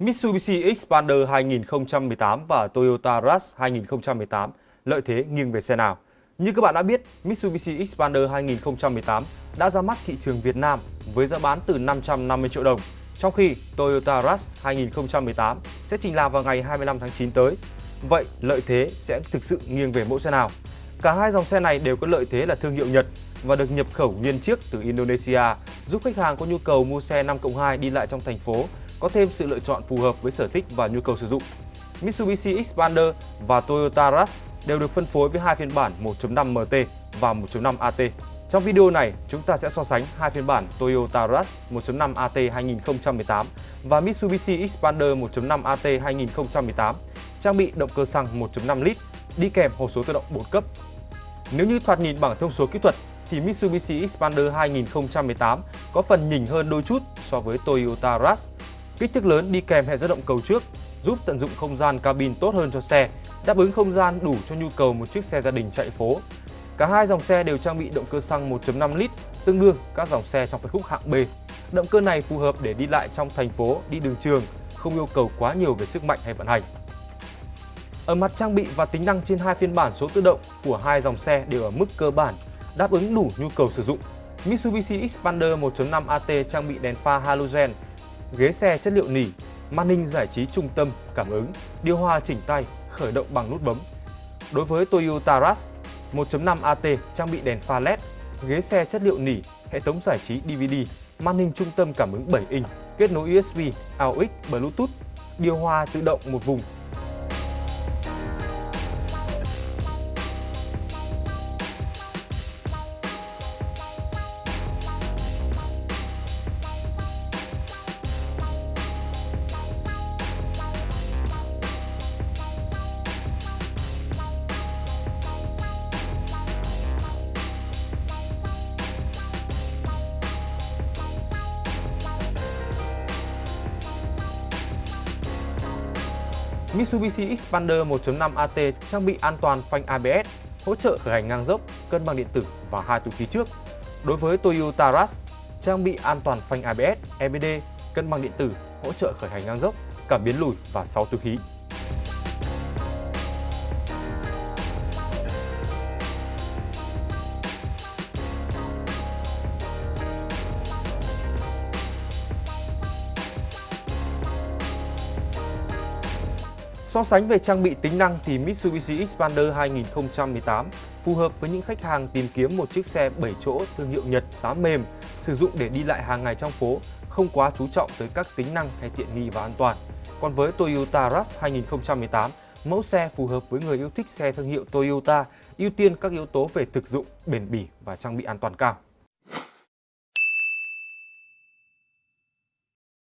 Mitsubishi Xpander 2018 và Toyota Rush 2018 lợi thế nghiêng về xe nào? Như các bạn đã biết, Mitsubishi Xpander 2018 đã ra mắt thị trường Việt Nam với giá bán từ 550 triệu đồng, trong khi Toyota Rush 2018 sẽ trình làng vào ngày 25 tháng 9 tới. Vậy lợi thế sẽ thực sự nghiêng về mẫu xe nào? Cả hai dòng xe này đều có lợi thế là thương hiệu Nhật và được nhập khẩu nguyên chiếc từ Indonesia, giúp khách hàng có nhu cầu mua xe 5 2 đi lại trong thành phố có thêm sự lựa chọn phù hợp với sở thích và nhu cầu sử dụng. Mitsubishi Xpander và Toyota Rush đều được phân phối với hai phiên bản 1.5 MT và 1.5 AT. Trong video này, chúng ta sẽ so sánh hai phiên bản Toyota Rush 1.5 AT 2018 và Mitsubishi Xpander 1.5 AT 2018 trang bị động cơ xăng 1.5 lít đi kèm hộp số tự động 4 cấp. Nếu như thoạt nhìn bằng thông số kỹ thuật thì Mitsubishi Xpander 2018 có phần nhỉnh hơn đôi chút so với Toyota Rush. Kích thước lớn đi kèm hệ dẫn động cầu trước giúp tận dụng không gian cabin tốt hơn cho xe, đáp ứng không gian đủ cho nhu cầu một chiếc xe gia đình chạy phố. Cả hai dòng xe đều trang bị động cơ xăng 1.5 lít, tương đương các dòng xe trong phân khúc hạng B. Động cơ này phù hợp để đi lại trong thành phố, đi đường trường, không yêu cầu quá nhiều về sức mạnh hay vận hành. Ở mặt trang bị và tính năng trên hai phiên bản số tự động của hai dòng xe đều ở mức cơ bản, đáp ứng đủ nhu cầu sử dụng. Mitsubishi Xpander 1.5 AT trang bị đèn pha halogen, ghế xe chất liệu nỉ, màn hình giải trí trung tâm, cảm ứng, điều hòa chỉnh tay, khởi động bằng nút bấm. Đối với Toyota Rush 1.5 AT trang bị đèn pha LED, ghế xe chất liệu nỉ, hệ thống giải trí DVD, màn hình trung tâm cảm ứng 7 inch, kết nối USB, AUX, Bluetooth, điều hòa tự động một vùng Mitsubishi Xpander 1.5 AT trang bị an toàn phanh ABS, hỗ trợ khởi hành ngang dốc, cân bằng điện tử và hai túi khí trước. Đối với Toyota Rush, trang bị an toàn phanh ABS, EBD, cân bằng điện tử, hỗ trợ khởi hành ngang dốc, cảm biến lùi và 6 túi khí. So sánh về trang bị tính năng thì Mitsubishi Xpander 2018 phù hợp với những khách hàng tìm kiếm một chiếc xe 7 chỗ thương hiệu Nhật giá mềm, sử dụng để đi lại hàng ngày trong phố, không quá chú trọng tới các tính năng hay tiện nghi và an toàn. Còn với Toyota Rush 2018, mẫu xe phù hợp với người yêu thích xe thương hiệu Toyota, ưu tiên các yếu tố về thực dụng, bền bỉ và trang bị an toàn cao.